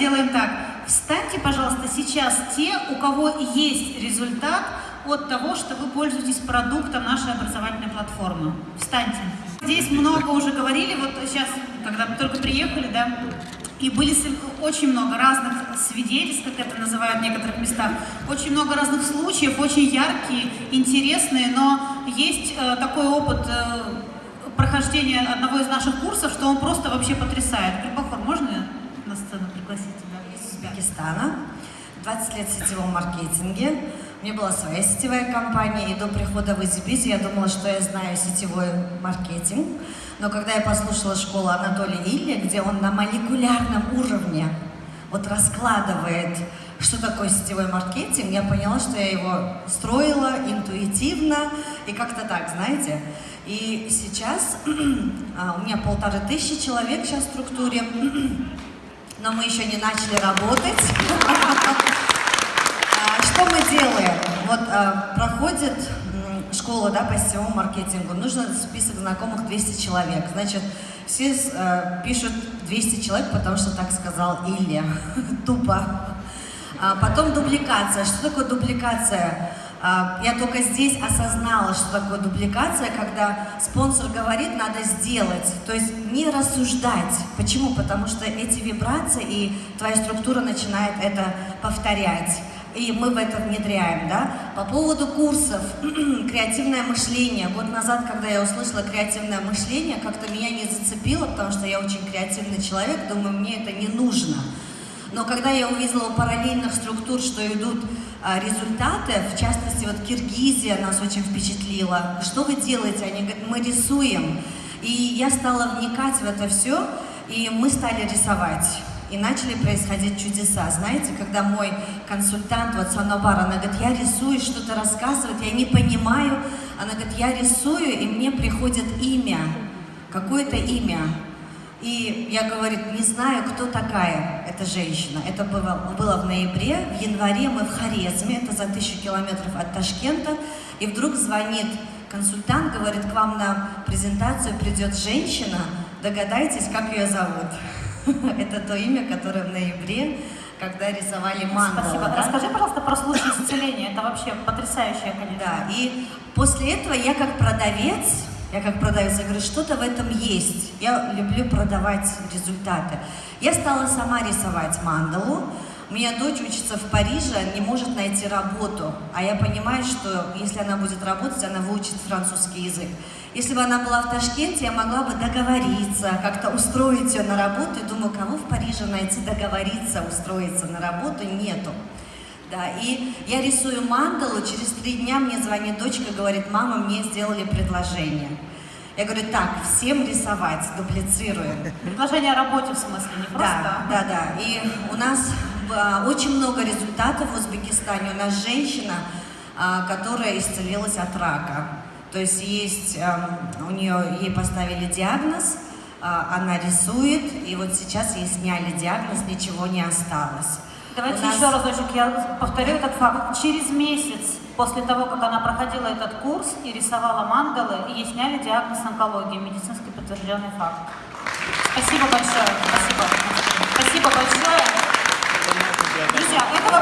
сделаем так. Встаньте, пожалуйста, сейчас те, у кого есть результат от того, что вы пользуетесь продуктом нашей образовательной платформы. Встаньте. Здесь много уже говорили, вот сейчас, когда мы только приехали, да, и были очень много разных свидетельств, как это называют в некоторых местах, очень много разных случаев, очень яркие, интересные, но есть э, такой опыт э, прохождения одного из наших курсов, что он просто вообще потрясает. Пригласить? Из Узбекистана, 20 лет в сетевом маркетинге. У меня была своя сетевая компания, и до прихода в EasyBiz я думала, что я знаю сетевой маркетинг. Но когда я послушала школу Анатолия Илья, где он на молекулярном уровне вот раскладывает, что такое сетевой маркетинг, я поняла, что я его строила интуитивно и как-то так, знаете. И сейчас а, у меня полторы тысячи человек сейчас в структуре, но мы еще не начали работать. А, что мы делаем? Вот а, проходит школа да, по сетевому маркетингу, нужно список знакомых 200 человек. Значит, все э, пишут 200 человек, потому что так сказал Илья. Тупо. А потом дубликация. Что такое дубликация? А, я только здесь осознала, что такое дубликация, когда спонсор говорит, надо сделать. То есть не рассуждать. Почему? Потому что эти вибрации и твоя структура начинает это повторять и мы в это внедряем, да. По поводу курсов, креативное мышление. Год назад, когда я услышала креативное мышление, как-то меня не зацепило, потому что я очень креативный человек, думаю, мне это не нужно. Но когда я увидела у параллельных структур, что идут а, результаты, в частности, вот Киргизия нас очень впечатлила. Что вы делаете? Они говорят, мы рисуем. И я стала вникать в это все, и мы стали рисовать и начали происходить чудеса. Знаете, когда мой консультант, вот Санобар, она говорит, я рисую, что-то рассказывает, я не понимаю, она говорит, я рисую, и мне приходит имя, какое-то имя. И я, говорит, не знаю, кто такая эта женщина. Это было, было в ноябре, в январе мы в Хорезме, это за тысячу километров от Ташкента, и вдруг звонит консультант, говорит, к вам на презентацию придет женщина, догадайтесь, как ее зовут. Это то имя, которое в ноябре, когда рисовали мандалу. Спасибо. Да? Расскажи, пожалуйста, про случай исцеления. Это вообще потрясающая, конечно. Да, и после этого я как продавец, я как продавец, я говорю, что-то в этом есть. Я люблю продавать результаты. Я стала сама рисовать мандалу. У меня дочь учится в Париже, не может найти работу. А я понимаю, что если она будет работать, она выучит французский язык. Если бы она была в Ташкенте, я могла бы договориться, как-то устроить ее на работу. И думаю, кого в Париже найти договориться, устроиться на работу? Нету. Да, и я рисую мандалу, через три дня мне звонит дочка, говорит, мама, мне сделали предложение. Я говорю, так, всем рисовать, дублицируем. Предложение о работе в смысле, не просто? Да, да, да. И у нас а, очень много результатов в Узбекистане. У нас женщина, а, которая исцелилась от рака. То есть есть, эм, у нее, ей поставили диагноз, э, она рисует, и вот сейчас ей сняли диагноз, ничего не осталось. Давайте нас... еще разочек я повторю этот факт. Через месяц после того, как она проходила этот курс и рисовала мандалы, ей сняли диагноз онкологии, медицинский подтвержденный факт. Спасибо большое. Спасибо. Спасибо большое. Друзья, это вообще...